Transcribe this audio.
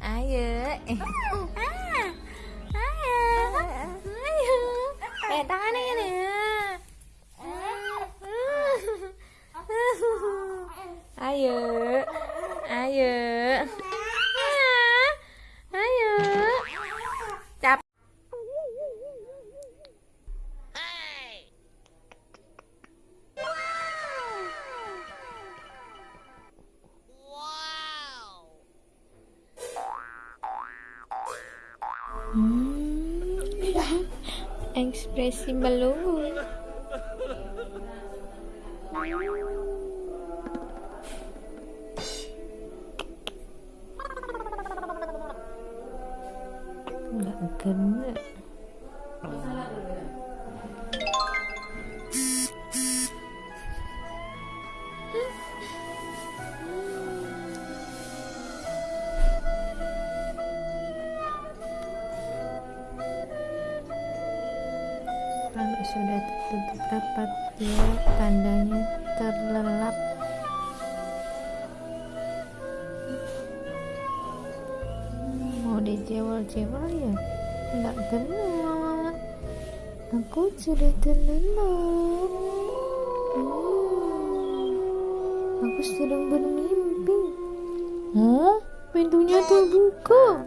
Ayo. Eh. Ah. Ayo. Ayo. Eh, tangannya ini. Ayo. Ayo. Hmm. Ekspresi belum. Nggak kena. Kalau sudah tertutup rapat, ya tandanya terlelap. Mau dijewel-jewel ya? Enggak kena. Aku sudah terlelap. Hmm. Aku sedang bermimpi. Hah? Pintunya terbuka.